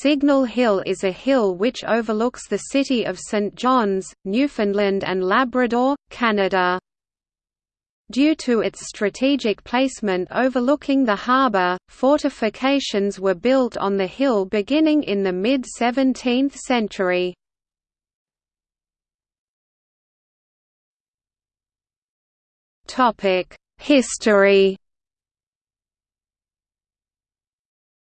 Signal Hill is a hill which overlooks the city of St. John's, Newfoundland and Labrador, Canada. Due to its strategic placement overlooking the harbour, fortifications were built on the hill beginning in the mid-17th century. History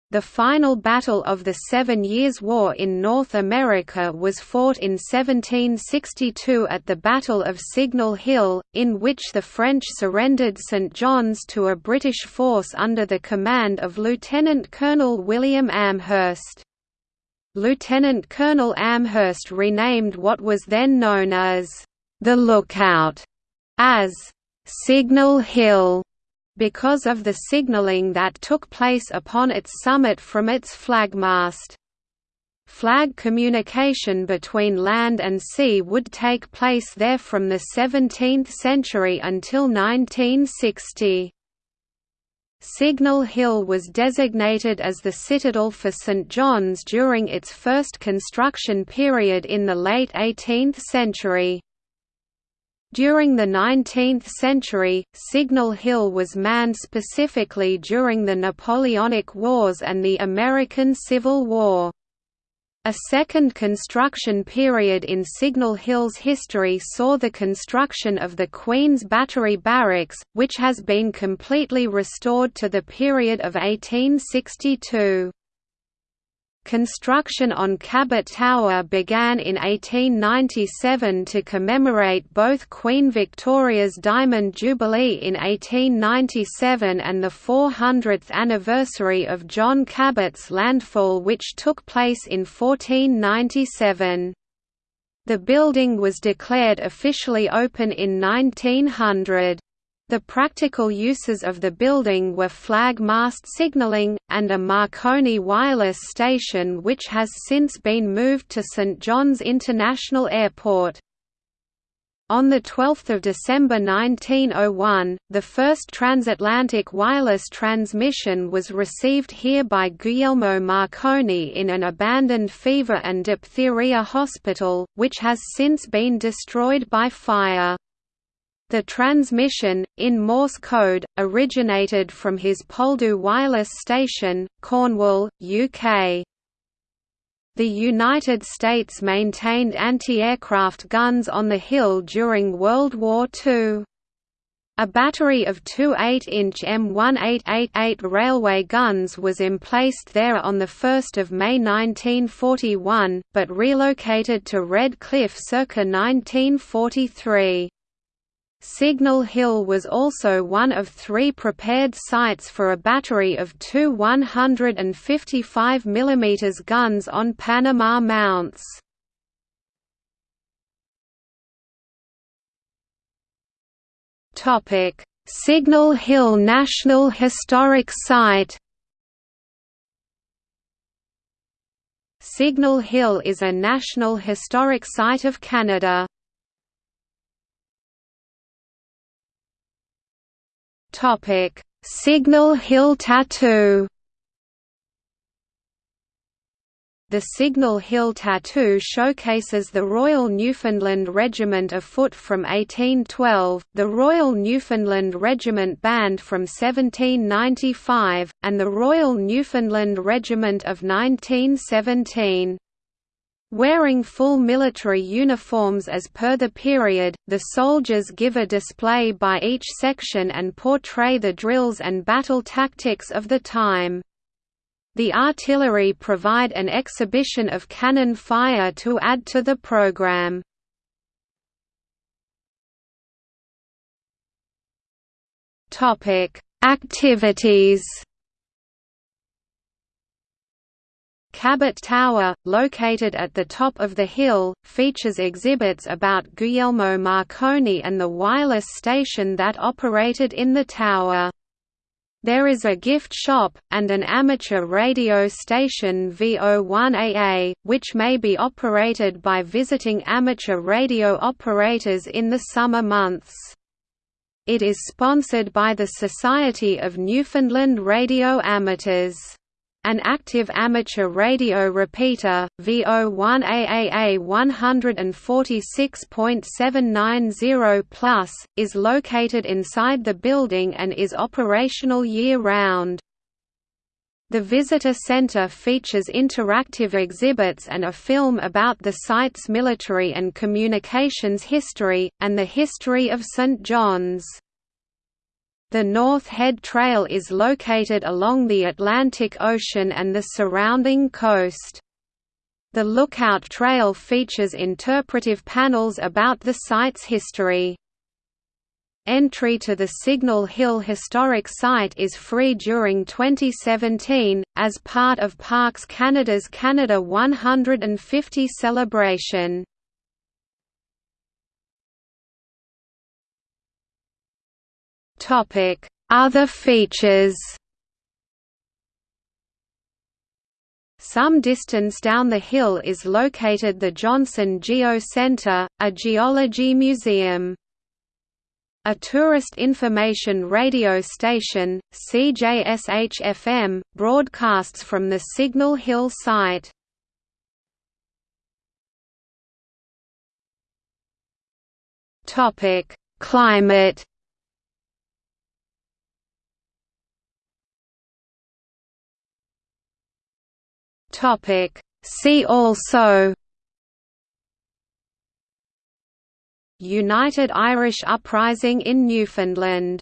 The final battle of the Seven Years' War in North America was fought in 1762 at the Battle of Signal Hill, in which the French surrendered St John's to a British force under the command of Lieutenant Colonel William Amherst. Lieutenant Colonel Amherst renamed what was then known as the Lookout as Signal Hill because of the signalling that took place upon its summit from its flagmast. Flag communication between land and sea would take place there from the 17th century until 1960. Signal Hill was designated as the citadel for St John's during its first construction period in the late 18th century. During the 19th century, Signal Hill was manned specifically during the Napoleonic Wars and the American Civil War. A second construction period in Signal Hill's history saw the construction of the Queen's Battery Barracks, which has been completely restored to the period of 1862. Construction on Cabot Tower began in 1897 to commemorate both Queen Victoria's Diamond Jubilee in 1897 and the 400th anniversary of John Cabot's landfall which took place in 1497. The building was declared officially open in 1900. The practical uses of the building were flag mast signaling, and a Marconi wireless station which has since been moved to St. John's International Airport. On 12 December 1901, the first transatlantic wireless transmission was received here by Guglielmo Marconi in an abandoned fever and diphtheria hospital, which has since been destroyed by fire. The transmission, in Morse code, originated from his Poldhu wireless station, Cornwall, UK. The United States maintained anti-aircraft guns on the hill during World War II. A battery of two 8-inch M1888 railway guns was emplaced there on 1 May 1941, but relocated to Red Cliff circa 1943. Signal Hill was also one of three prepared sites for a battery of two 155 mm guns on Panama mounts. Signal Hill National Historic Site Signal Hill is a National Historic Site of Canada. Topic: Signal Hill Tattoo. The Signal Hill tattoo showcases the Royal Newfoundland Regiment of Foot from 1812, the Royal Newfoundland Regiment Band from 1795, and the Royal Newfoundland Regiment of 1917. Wearing full military uniforms as per the period, the soldiers give a display by each section and portray the drills and battle tactics of the time. The artillery provide an exhibition of cannon fire to add to the program. Activities Cabot Tower, located at the top of the hill, features exhibits about Guglielmo Marconi and the wireless station that operated in the tower. There is a gift shop, and an amateur radio station VO1AA, which may be operated by visiting amateur radio operators in the summer months. It is sponsored by the Society of Newfoundland Radio Amateurs. An active amateur radio repeater, VO1AAA 146.790+, is located inside the building and is operational year-round. The visitor center features interactive exhibits and a film about the site's military and communications history, and the history of St. John's. The North Head Trail is located along the Atlantic Ocean and the surrounding coast. The Lookout Trail features interpretive panels about the site's history. Entry to the Signal Hill Historic Site is free during 2017, as part of Parks Canada's Canada 150 celebration. Other features Some distance down the hill is located the Johnson Geo Centre, a geology museum. A tourist information radio station, CJSH-FM, broadcasts from the Signal Hill site. Climate See also United Irish Uprising in Newfoundland